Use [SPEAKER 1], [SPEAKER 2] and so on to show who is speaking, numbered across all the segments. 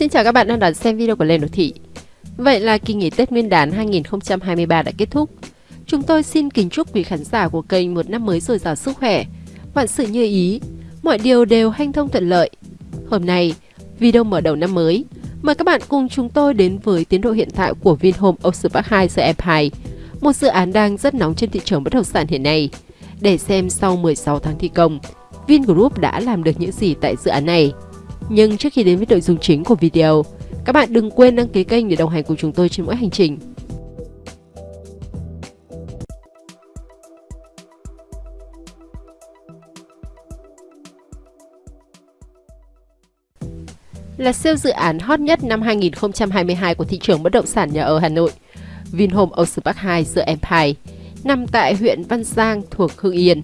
[SPEAKER 1] Xin chào các bạn đang đón xem video của Lê Đô Thị. Vậy là kỳ nghỉ Tết Nguyên đán 2023 đã kết thúc. Chúng tôi xin kính chúc quý khán giả của kênh một năm mới dồi dào sức khỏe, vạn sự như ý, mọi điều đều hanh thông thuận lợi. Hôm nay, video mở đầu năm mới, mời các bạn cùng chúng tôi đến với tiến độ hiện tại của Vinhome Ocean Park 2 The Empire, một dự án đang rất nóng trên thị trường bất động sản hiện nay. Để xem sau 16 tháng thi công, Vingroup đã làm được những gì tại dự án này. Nhưng trước khi đến với nội dung chính của video, các bạn đừng quên đăng ký kênh để đồng hành cùng chúng tôi trên mỗi hành trình. Là siêu dự án hot nhất năm 2022 của thị trường bất động sản nhà ở Hà Nội, Vinhome Ocean Park 2 The Empire nằm tại huyện Văn Giang thuộc Hưng Yên,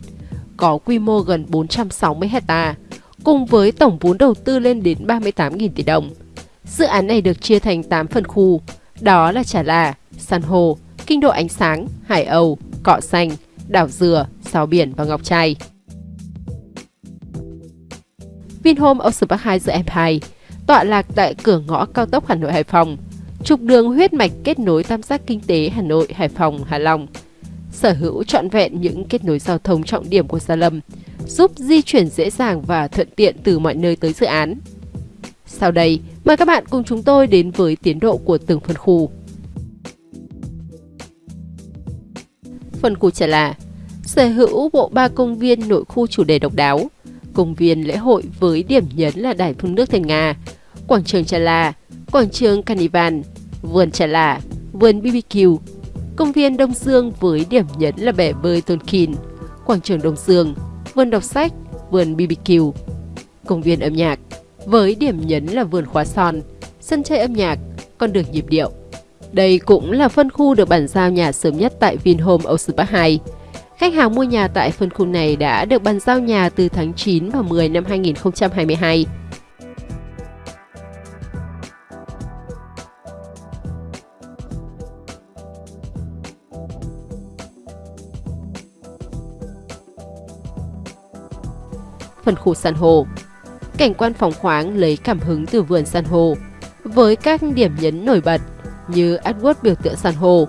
[SPEAKER 1] có quy mô gần 460 hecta cùng với tổng vốn đầu tư lên đến 38.000 tỷ đồng. Dự án này được chia thành 8 phần khu, đó là Trà là, San Hồ, Kinh Độ Ánh Sáng, Hải Âu, Cọ Xanh, Đảo Dừa, Sao Biển và Ngọc Trai. Vinhome Ocean Park 2 The Empire tọa lạc tại cửa ngõ cao tốc Hà Nội Hải Phòng, trục đường huyết mạch kết nối tam giác kinh tế Hà Nội, Hải Phòng, Hà Long. Sở hữu trọn vẹn những kết nối giao thông trọng điểm của Gia Lâm, giúp di chuyển dễ dàng và thuận tiện từ mọi nơi tới dự án. Sau đây, mời các bạn cùng chúng tôi đến với tiến độ của từng phân khu. Phân khu Trà là sở hữu bộ ba công viên nội khu chủ đề độc đáo, công viên lễ hội với điểm nhấn là đài phun nước thành Nga, quảng trường Trà La, quảng trường Carnival, vườn Trà La, vườn BBQ, công viên Đông Dương với điểm nhấn là bể bơi Tonkin, quảng trường Đông Dương, vườn đọc sách, vườn BBQ, công viên âm nhạc, với điểm nhấn là vườn khóa son, sân chơi âm nhạc, con đường nhịp điệu. Đây cũng là phân khu được bàn giao nhà sớm nhất tại Vinhome Ocean Park 2. Khách hàng mua nhà tại phân khu này đã được bàn giao nhà từ tháng 9 và 10 năm 2022. Phần khu san hô. Cảnh quan phóng khoáng lấy cảm hứng từ vườn san hô, với các điểm nhấn nổi bật như Edward biểu tượng san hô,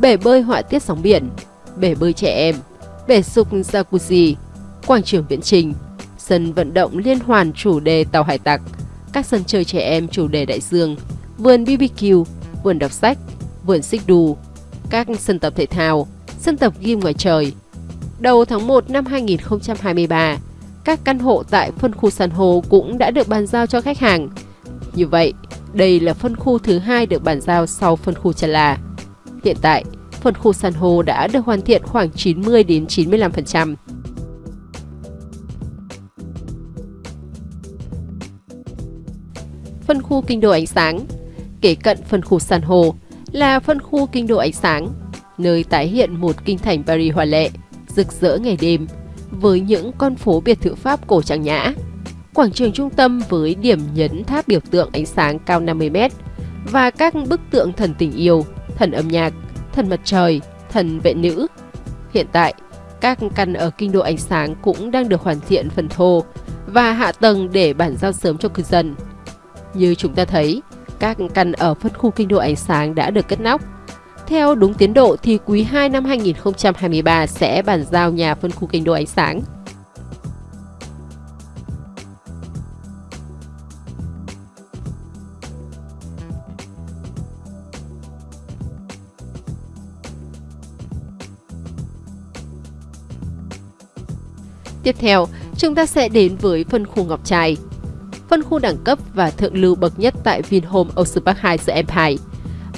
[SPEAKER 1] bể bơi họa tiết sóng biển, bể bơi trẻ em, bể sục jacuzzi, quảng trường viễn trình, sân vận động liên hoàn chủ đề tàu hải tặc, các sân chơi trẻ em chủ đề đại dương, vườn BBQ, vườn đọc sách, vườn xích đu, các sân tập thể thao, sân tập gym ngoài trời. Đầu tháng 1 năm 2023, các căn hộ tại phân khu san Hồ cũng đã được bàn giao cho khách hàng. Như vậy, đây là phân khu thứ hai được bàn giao sau phân khu Trà La. Hiện tại, phân khu san Hồ đã được hoàn thiện khoảng 90 đến 95%. Phân khu kinh đô ánh sáng Kể cận phân khu san Hồ là phân khu kinh đô ánh sáng, nơi tái hiện một kinh thành Paris hòa lệ, rực rỡ ngày đêm, với những con phố biệt thự Pháp cổ trang nhã. Quảng trường trung tâm với điểm nhấn tháp biểu tượng ánh sáng cao 50m và các bức tượng thần tình yêu, thần âm nhạc, thần mặt trời, thần vệ nữ. Hiện tại, các căn ở kinh đô ánh sáng cũng đang được hoàn thiện phần thô và hạ tầng để bản giao sớm cho cư dân. Như chúng ta thấy, các căn ở phân khu kinh đô ánh sáng đã được cất nóc, theo đúng tiến độ thì quý 2 năm 2023 sẽ bàn giao nhà phân khu kinh đô ánh sáng. Tiếp theo, chúng ta sẽ đến với phân khu Ngọc Trai. Phân khu đẳng cấp và thượng lưu bậc nhất tại Vinhome Ocean Park 2 The Empire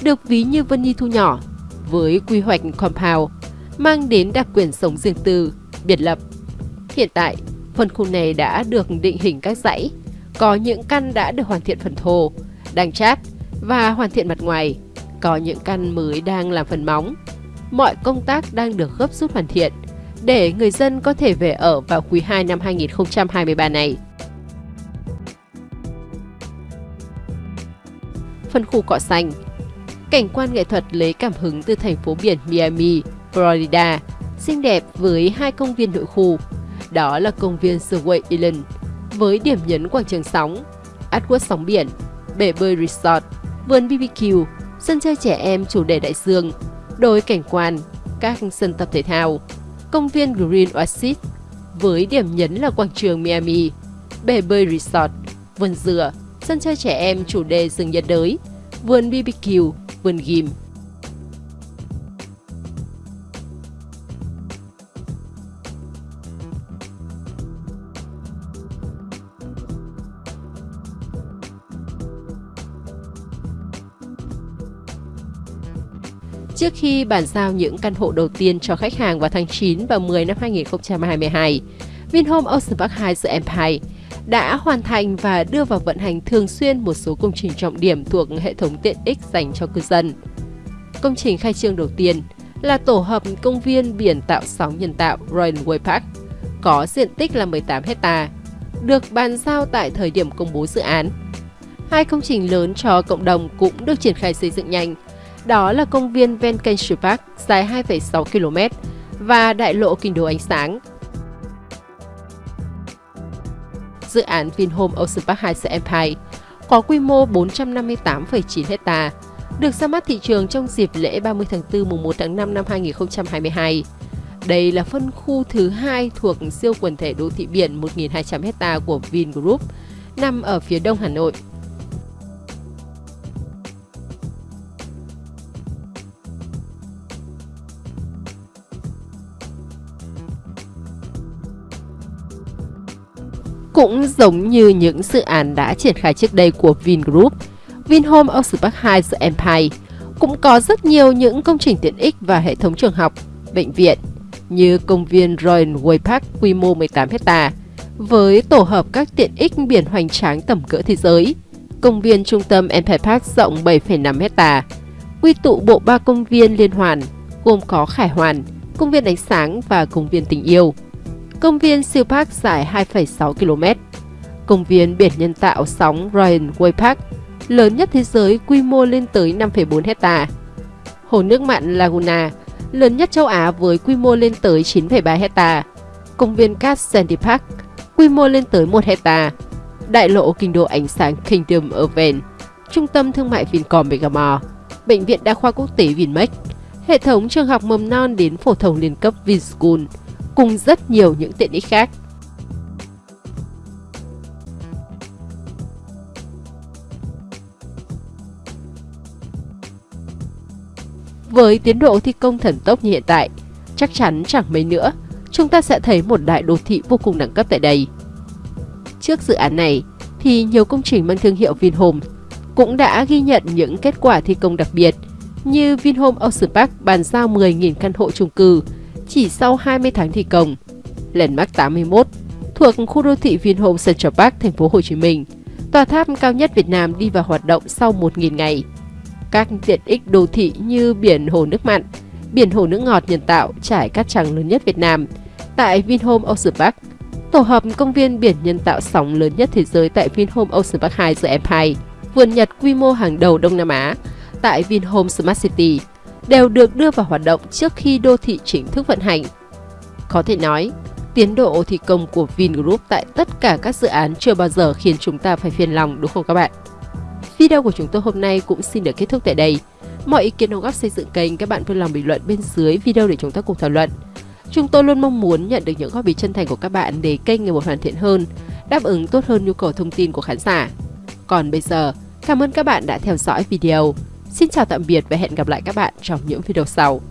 [SPEAKER 1] được ví như Vân Nhi thu nhỏ, với quy hoạch compound, mang đến đặc quyền sống riêng tư, biệt lập. Hiện tại, phân khu này đã được định hình các dãy, có những căn đã được hoàn thiện phần thô, đang chát và hoàn thiện mặt ngoài, có những căn mới đang làm phần móng. Mọi công tác đang được gấp rút hoàn thiện để người dân có thể về ở vào quý 2 năm 2023 này. Phân khu cỏ xanh Cảnh quan nghệ thuật lấy cảm hứng từ thành phố biển Miami, Florida, xinh đẹp với hai công viên nội khu. Đó là công viên Surway Island với điểm nhấn quảng trường sóng, Atwood sóng biển, bể bơi resort, vườn BBQ, sân chơi trẻ em chủ đề đại dương, đồi cảnh quan, các sân tập thể thao, công viên Green Oasis với điểm nhấn là quảng trường Miami, bể bơi resort, vườn dừa, sân chơi trẻ em chủ đề rừng nhiệt đới, vườn BBQ, vườn Ghim. Trước khi bàn giao những căn hộ đầu tiên cho khách hàng vào tháng 9 và 10 năm 2022, Vinhome Ocean Park 2 The Empire đã hoàn thành và đưa vào vận hành thường xuyên một số công trình trọng điểm thuộc hệ thống tiện ích dành cho cư dân. Công trình khai trương đầu tiên là tổ hợp công viên biển tạo sóng nhân tạo Royal Way Park, có diện tích là 18 hecta, được bàn giao tại thời điểm công bố dự án. Hai công trình lớn cho cộng đồng cũng được triển khai xây dựng nhanh, đó là công viên Vancouver Park dài 2,6 km và đại lộ kinh đô ánh sáng. Dự án Vinhome Ocean Park Heights Empire có quy mô 458,9 hecta, được ra mắt thị trường trong dịp lễ 30 tháng 4 mùng 1 tháng 5 năm 2022. Đây là phân khu thứ hai thuộc siêu quần thể đô thị biển 1.200 hecta của Vingroup, nằm ở phía đông Hà Nội. Cũng giống như những dự án đã triển khai trước đây của Vingroup, Vinhome Ocean Park 2 The Empire cũng có rất nhiều những công trình tiện ích và hệ thống trường học, bệnh viện như công viên Royal Way Park quy mô 18 hecta với tổ hợp các tiện ích biển hoành tráng tầm cỡ thế giới, công viên trung tâm Empire Park rộng 7,5 hecta, quy tụ bộ ba công viên liên hoàn gồm có Khải Hoàn, công viên ánh sáng và công viên tình yêu. Công viên siêu park dài 2,6 km. Công viên biển nhân tạo sóng Ryan Way Park, lớn nhất thế giới quy mô lên tới 5,4 hecta. Hồ nước mặn Laguna, lớn nhất châu Á với quy mô lên tới 9,3 hecta. Công viên cát Sandy Park, quy mô lên tới 1 hecta. Đại lộ kinh đô ánh sáng Kingdom Urban, Trung tâm thương mại Vincom Megamall, Bệnh viện Đa khoa Quốc tế Vinmec, hệ thống trường học mầm non đến phổ thông liên cấp Vinschool, cùng rất nhiều những tiện ích khác. Với tiến độ thi công thần tốc như hiện tại, chắc chắn chẳng mấy nữa, chúng ta sẽ thấy một đại đô thị vô cùng đẳng cấp tại đây. Trước dự án này, thì nhiều công trình mang thương hiệu Vinhome cũng đã ghi nhận những kết quả thi công đặc biệt như Vinhome Ocean Park bàn giao 10.000 căn hộ chung cư chỉ sau 20 tháng thi công. Landmark 81 thuộc khu đô thị Vinhome Central Park, thành phố Hồ Chí Minh, tòa tháp cao nhất Việt Nam đi vào hoạt động sau 1.000 ngày. Các tiện ích đô thị như biển hồ nước mặn, biển hồ nước ngọt nhân tạo trải cát trắng lớn nhất Việt Nam tại Vinhome Ocean Park, tổ hợp công viên biển nhân tạo sóng lớn nhất thế giới tại Vinhome Ocean Park 2 The Empire, vườn Nhật quy mô hàng đầu Đông Nam Á tại Vinhome Smart City đều được đưa vào hoạt động trước khi đô thị chính thức vận hành. Có thể nói, tiến độ thi công của Vingroup tại tất cả các dự án chưa bao giờ khiến chúng ta phải phiền lòng đúng không các bạn? Video của chúng tôi hôm nay cũng xin được kết thúc tại đây. Mọi ý kiến đóng góp xây dựng kênh các bạn vui lòng bình luận bên dưới video để chúng ta cùng thảo luận. Chúng tôi luôn mong muốn nhận được những góp ý chân thành của các bạn để kênh ngày một hoàn thiện hơn, đáp ứng tốt hơn nhu cầu thông tin của khán giả. Còn bây giờ, cảm ơn các bạn đã theo dõi video. Xin chào tạm biệt và hẹn gặp lại các bạn trong những video sau.